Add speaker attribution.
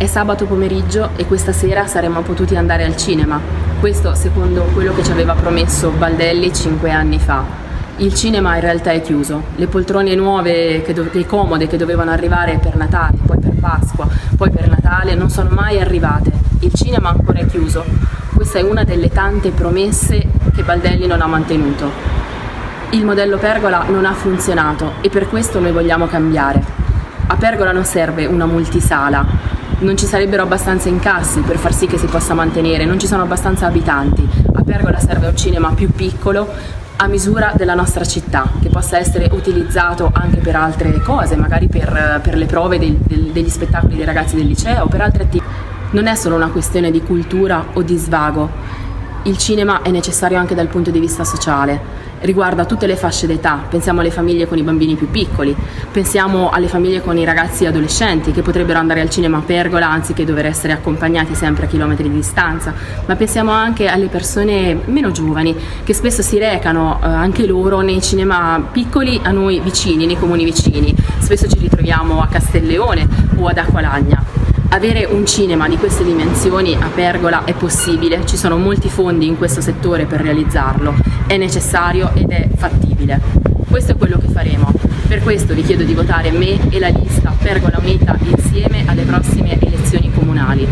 Speaker 1: È sabato pomeriggio e questa sera saremmo potuti andare al cinema. Questo secondo quello che ci aveva promesso Baldelli cinque anni fa. Il cinema in realtà è chiuso. Le poltrone nuove e comode che dovevano arrivare per Natale, poi per Pasqua, poi per Natale non sono mai arrivate. Il cinema ancora è chiuso. Questa è una delle tante promesse che Baldelli non ha mantenuto. Il modello Pergola non ha funzionato e per questo noi vogliamo cambiare. A Pergola non serve una multisala, non ci sarebbero abbastanza incassi per far sì che si possa mantenere, non ci sono abbastanza abitanti. A Pergola serve un cinema più piccolo, a misura della nostra città, che possa essere utilizzato anche per altre cose, magari per, per le prove del, degli spettacoli dei ragazzi del liceo per altre attività. Non è solo una questione di cultura o di svago, il cinema è necessario anche dal punto di vista sociale, riguarda tutte le fasce d'età, pensiamo alle famiglie con i bambini più piccoli, pensiamo alle famiglie con i ragazzi adolescenti che potrebbero andare al cinema a pergola anziché dover essere accompagnati sempre a chilometri di distanza, ma pensiamo anche alle persone meno giovani che spesso si recano eh, anche loro nei cinema piccoli a noi vicini, nei comuni vicini, spesso ci ritroviamo a Castelleone o ad Acqualagna. Avere un cinema di queste dimensioni a Pergola è possibile, ci sono molti fondi in questo settore per realizzarlo, è necessario ed è fattibile. Questo è quello che faremo. Per questo vi chiedo di votare me e la lista Pergola Unita insieme alle prossime elezioni comunali.